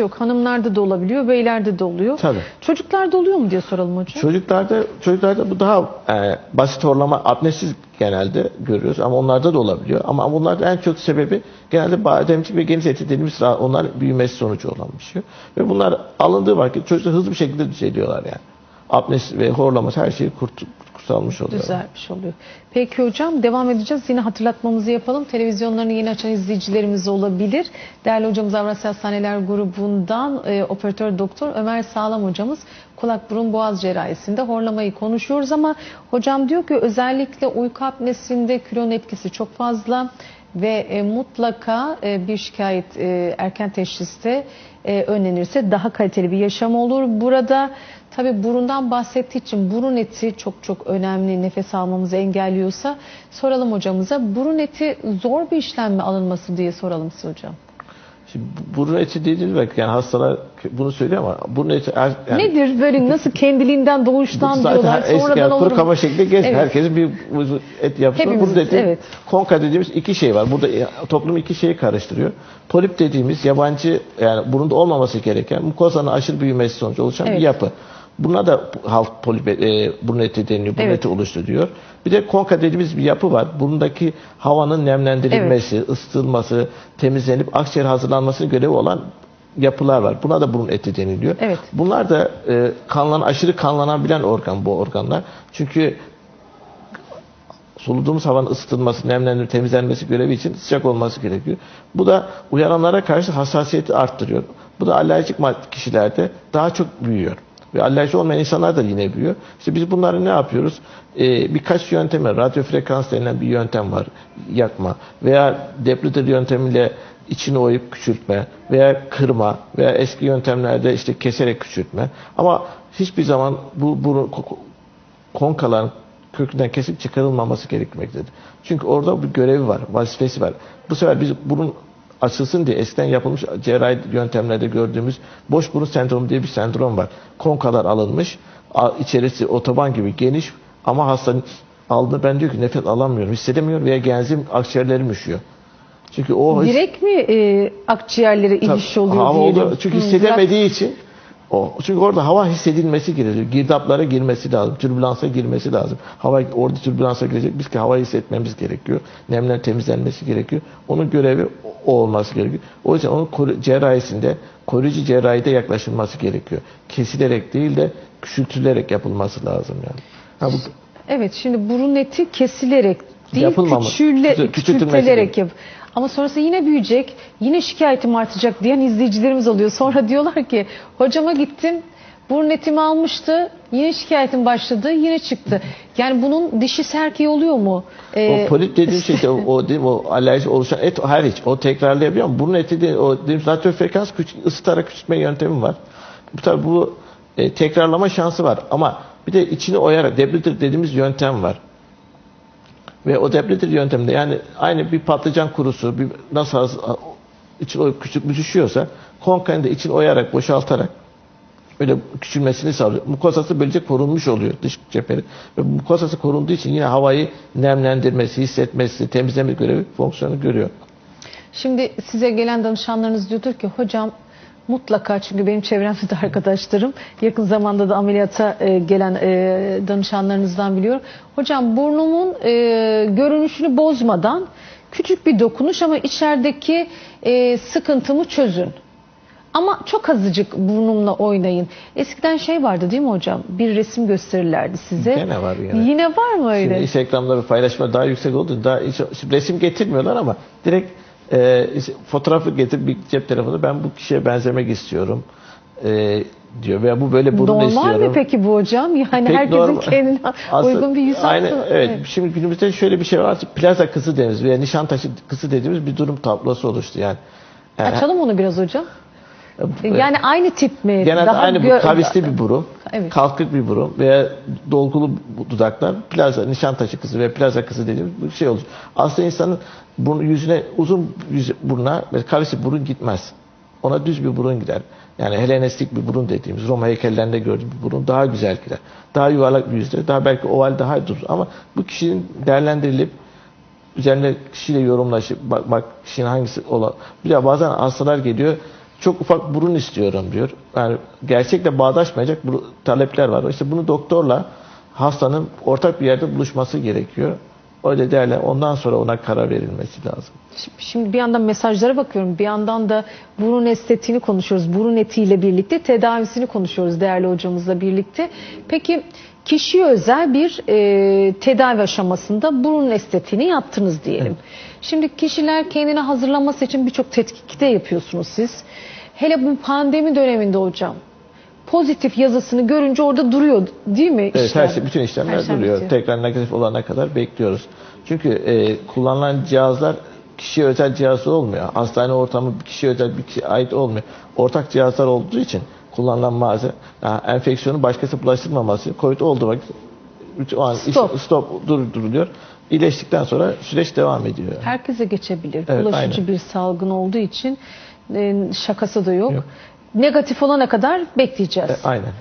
yok. Hanımlarda da olabiliyor, beylerde de oluyor. Tabii. Çocuklarda oluyor mu diye soralım hocam. Çocuklarda çocuklarda bu daha e, basit horlama apnesiz genelde görüyoruz ama onlarda da olabiliyor. Ama bunlarda en çok sebebi genelde bademcik ve geniş eti dediğimiz onlar büyümesi sonucu olan bir şey. Ve bunlar alındığı vakit çocuklar hızlı bir şekilde düzeliyorlar yani. Apnesi ve horlaması her şeyi kurt, kurtarmış oluyor. Güzelmiş oluyor. Peki hocam devam edeceğiz. Yine hatırlatmamızı yapalım. Televizyonlarını yeni açan izleyicilerimiz olabilir. Değerli hocamız Avrasya Hastaneler grubundan e, operatör doktor Ömer Sağlam hocamız kulak burun boğaz cerrahisinde horlamayı konuşuyoruz ama hocam diyor ki özellikle uyku apnesinde kilonun etkisi çok fazla ve e, mutlaka e, bir şikayet e, erken teşhiste e, önlenirse daha kaliteli bir yaşam olur. Burada tabi burundan bahsettiği için burun eti çok çok önemli nefes almamızı engelliyorsa soralım hocamıza burun eti zor bir işlem mi alınması diye soralım size hocam. Şimdi bu- burun eti vakit yani hastalar bunu söylüyor ama burun eti er- yani Nedir böyle nasıl kendiliğinden doğuştan zaten diyorlar eski sonradan olur mu? kaba şekli geç. Evet. Herkesin bir et yapısı. Hepimiz, Burada eti, evet. konka dediğimiz iki şey var. Burada e, toplum iki şeyi karıştırıyor. Polip dediğimiz yabancı yani burunda olmaması gereken mukozanın aşırı büyümesi sonucu oluşan Evet. bir yapı. Buna da halk polip e, burun eti deniliyor. Burun Evet. oluşturuyor. Bir de konka dediğimiz bir yapı var. Burundaki havanın nemlendirilmesi, ısıtılması, temizlenip akciğer hazırlanmasının görevi olan yapılar var. Buna da burun eti deniliyor. Evet. Bunlar da e, kanlan aşırı kanlanabilen organ bu organlar. Çünkü soluduğumuz havanın ısıtılması, nemlendirilmesi, temizlenmesi görevi için sıcak olması gerekiyor. Bu da uyaranlara karşı hassasiyeti arttırıyor. Bu da alerjik kişilerde daha çok büyüyor. Ve alerji olmayan insanlar da yine büyüyor. İşte biz bunları ne yapıyoruz? Ee, birkaç yöntem var. Radyo frekans denilen bir yöntem var. Yakma. Veya Deplitter yöntemiyle içini oyup küçültme veya kırma veya eski yöntemlerde işte keserek küçültme. Ama hiçbir zaman bu, bu konkaların kökünden kesip çıkarılmaması gerekmektedir. Çünkü orada bir görevi var, vazifesi var. Bu sefer biz burun açılsın diye eskiden yapılmış cerrahi yöntemlerde gördüğümüz boş burun sendromu diye bir sendrom var. Konkalar alınmış, içerisi otoban gibi geniş ama hastanın aldığı ben diyor ki nefes alamıyorum, hissedemiyorum veya genzim akciğerlerim üşüyor. Çünkü o Direkt mi e, akciğerlere iniş oluyor diyelim? oldu. Çünkü Hı, hissedemediği için o. Çünkü orada hava hissedilmesi gerekiyor. Girdaplara girmesi lazım. Türbülansa girmesi lazım. Hava orada türbülansa girecek. Biz ki havayı hissetmemiz gerekiyor. Nemler temizlenmesi gerekiyor. Onun görevi o olması gerekiyor. O yüzden onun cerrahisinde koruyucu cerrahide yaklaşılması gerekiyor. Kesilerek değil de küçültülerek yapılması lazım yani. Ha, bu, Evet şimdi burun eti kesilerek değil küçüle, küçültülerek yap. Ama sonrası yine büyüyecek, yine şikayetim artacak diyen izleyicilerimiz oluyor. Sonra diyorlar ki hocama gittim burun etimi almıştı yine şikayetim başladı yine çıktı. Yani bunun dişi serkeği oluyor mu? Ee, O polip dediğim şey o, o, değil mi, o alerji oluşan et hariç o tekrarlayabiliyor ama burun eti de o dediğim radyo frekans küç, ısıtarak küçültme yöntemi var. Bu tabi bu e, tekrarlama şansı var ama bir de içini oyarak debrider dediğimiz yöntem var. Ve o debrider yönteminde yani aynı bir patlıcan kurusu bir nasıl az, için oyup küçük düşüyorsa konkayını da için oyarak boşaltarak öyle küçülmesini sağlıyor. Mukozası böylece korunmuş oluyor dış cepheli. Ve mukozası korunduğu için yine havayı nemlendirmesi, hissetmesi, temizleme görevi fonksiyonu görüyor. Şimdi size gelen danışanlarınız diyordur ki hocam mutlaka çünkü benim çevremde de arkadaşlarım yakın zamanda da ameliyata e, gelen e, danışanlarınızdan biliyorum. Hocam burnumun e, görünüşünü bozmadan küçük bir dokunuş ama içerideki e, sıkıntımı çözün. Ama çok azıcık burnumla oynayın. Eskiden şey vardı değil mi hocam? Bir resim gösterirlerdi size. Gene var yine. Yine var mı öyle? Şimdi Instagram'da paylaşma daha yüksek oldu. Daha hiç- resim getirmiyorlar ama direkt e, fotoğrafı getir bir cep telefonu ben bu kişiye benzemek istiyorum e, diyor veya bu böyle burun Normal istiyorum. mi peki bu hocam? Yani Pek herkesin normal. kendine Aslında uygun bir yüz aynı, hattı- evet. Şimdi günümüzde şöyle bir şey var. Plaza kızı dediğimiz veya Nişantaşı kızı dediğimiz bir durum tablosu oluştu yani. Yani- Açalım onu biraz hocam. Evet. Yani aynı tip mi? Genelde Daha aynı bu kavisli bir burun, Evet. kalkık bir burun veya dolgulu dudaklar, plaza, nişantaşı kızı ve plaza kızı dediğimiz bir şey olur. Aslında insanın burnu, yüzüne uzun yüz, buruna kavisli burun gitmez. Ona düz bir burun gider. Yani Helenistik bir burun dediğimiz Roma heykellerinde gördüğümüz bir burun daha güzel gider. Daha yuvarlak bir yüzde, daha belki oval daha durur. Ama bu kişinin değerlendirilip üzerine kişiyle yorumlaşıp bak, bak kişinin hangisi olan. Bir de bazen hastalar geliyor çok ufak burun istiyorum diyor. Yani gerçekle bağdaşmayacak talepler var. İşte bunu doktorla hastanın ortak bir yerde buluşması gerekiyor. Öyle derler. Ondan sonra ona karar verilmesi lazım. Şimdi bir yandan mesajlara bakıyorum. Bir yandan da burun estetiğini konuşuyoruz. Burun etiyle birlikte tedavisini konuşuyoruz değerli hocamızla birlikte. Peki kişiye özel bir e, tedavi aşamasında burun estetiğini yaptınız diyelim. Şimdi kişiler kendini hazırlaması için birçok tetkikte yapıyorsunuz siz. Hele bu pandemi döneminde hocam pozitif yazısını görünce orada duruyor değil mi? Evet, işlem? her şey, bütün işlemler Her şey duruyor. bitiyor. Tekrar negatif olana kadar bekliyoruz. Çünkü e, kullanılan cihazlar kişiye özel cihazı olmuyor. Hastane ortamı kişiye özel bir kişiye ait olmuyor. Ortak cihazlar olduğu için kullanılan malzeme yani enfeksiyonu başkası bulaştırmaması COVID olduğu vakit o an iş- Stop. stop durduruluyor. İyileştikten sonra süreç devam ediyor. Herkese geçebilir. Evet, Bulaşıcı aynen. bir salgın olduğu için e, şakası da yok. Yok. Negatif olana kadar bekleyeceğiz. E, aynen.